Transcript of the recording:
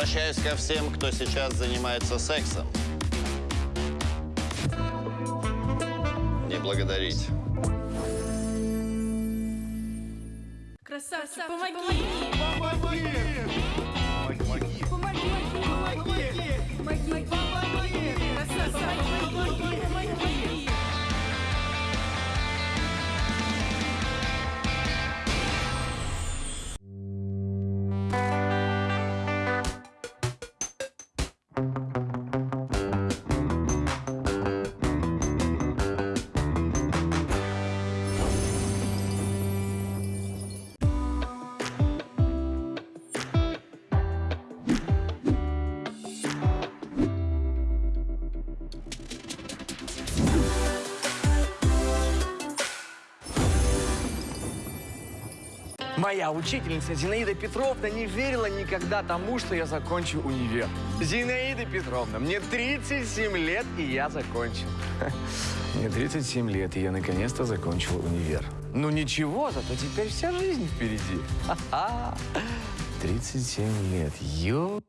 Обращаюсь ко всем, кто сейчас занимается сексом. Не благодарить. Красавчик, помоги! Помоги! Помоги! Помоги! Помоги! Моя учительница Зинаида Петровна не верила никогда тому, что я закончу универ. Зинаида Петровна, мне 37 лет, и я закончил. Мне 37 лет, и я наконец-то закончил универ. Ну ничего, зато теперь вся жизнь впереди. Ха-ха. 37 лет. Ё...